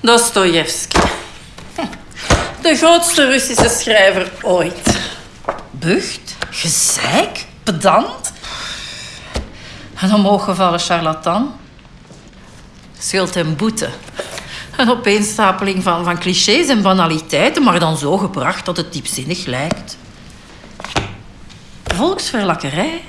Dostojevski. De grootste Russische schrijver ooit. Bucht, gezeik, pedant. Een omhooggevallen charlatan. Schuld en boete. Een opeenstapeling van, van clichés en banaliteiten, maar dan zo gebracht dat het diepzinnig lijkt. Volksverlakkerij.